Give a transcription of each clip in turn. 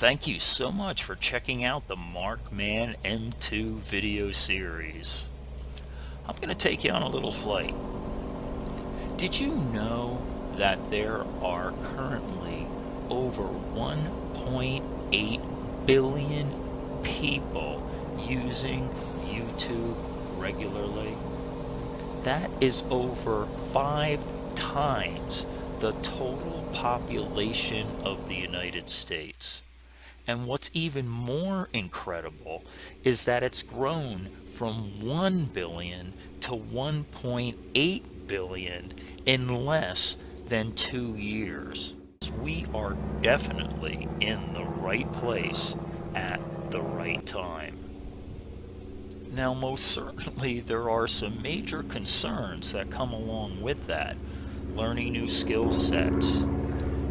Thank you so much for checking out the Markman M2 video series. I'm going to take you on a little flight. Did you know that there are currently over 1.8 billion people using YouTube regularly? That is over five times the total population of the United States. And what's even more incredible is that it's grown from 1 billion to 1.8 billion in less than two years. We are definitely in the right place at the right time. Now, most certainly, there are some major concerns that come along with that. Learning new skill sets,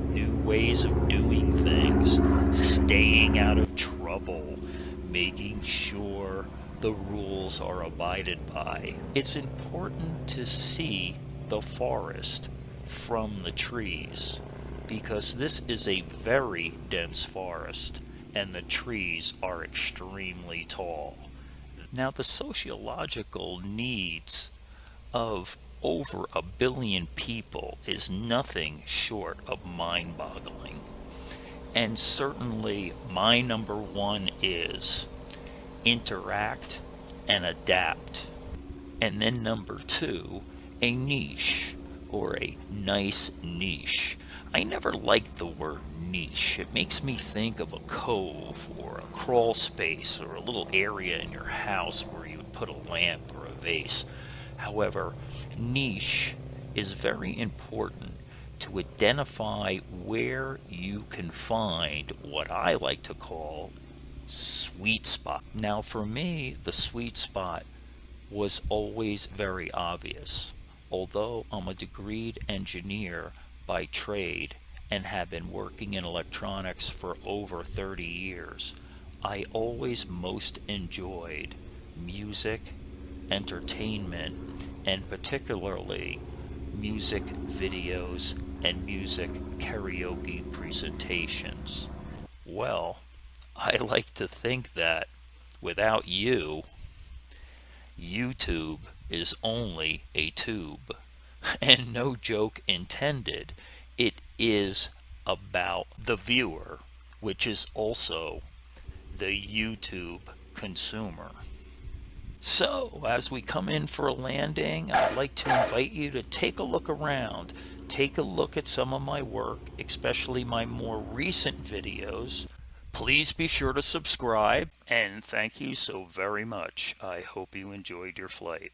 new ways of doing things, staying out of trouble, making sure the rules are abided by. It's important to see the forest from the trees because this is a very dense forest and the trees are extremely tall. Now the sociological needs of over a billion people is nothing short of mind-boggling. And certainly my number one is interact and adapt. And then number two, a niche or a nice niche. I never liked the word niche. It makes me think of a cove or a crawl space or a little area in your house where you would put a lamp or a vase. However, niche is very important to identify where you can find what I like to call sweet spot. Now for me, the sweet spot was always very obvious. Although I'm a degreed engineer by trade and have been working in electronics for over 30 years, I always most enjoyed music, entertainment, and particularly music videos and music karaoke presentations. Well, I like to think that without you, YouTube is only a tube. And no joke intended, it is about the viewer, which is also the YouTube consumer. So, as we come in for a landing, I'd like to invite you to take a look around. Take a look at some of my work, especially my more recent videos. Please be sure to subscribe, and thank you so very much. I hope you enjoyed your flight.